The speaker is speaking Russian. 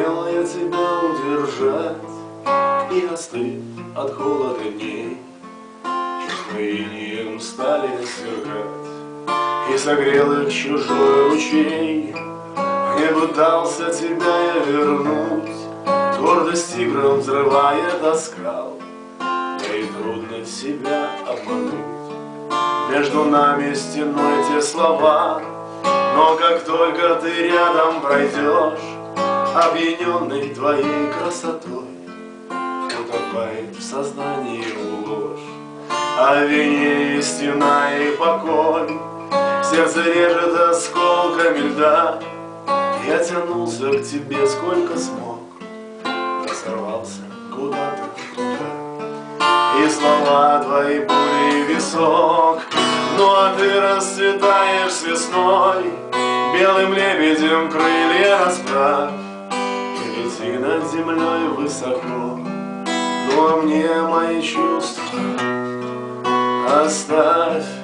пытался тебя удержать И остыв от холода дней. Чувства инием стали сверкать И согрел их чужой ручей. Не пытался тебя я вернуть Гордость тигром взрывает оскал Да и трудно себя обмануть. Между нами стеной те слова Но как только ты рядом пройдешь Опьяненный твоей красотой. Утопает в сознании ложь? О вине истина и покой. Сердце режет осколками льда. Я тянулся к тебе сколько смог. Сорвался куда-то туда И слова твои пули висок. Ну а ты расцветаешь весной. Белым лебедем крылья расправь лети над землей высоко. Ну а мне мои чувства. Оставь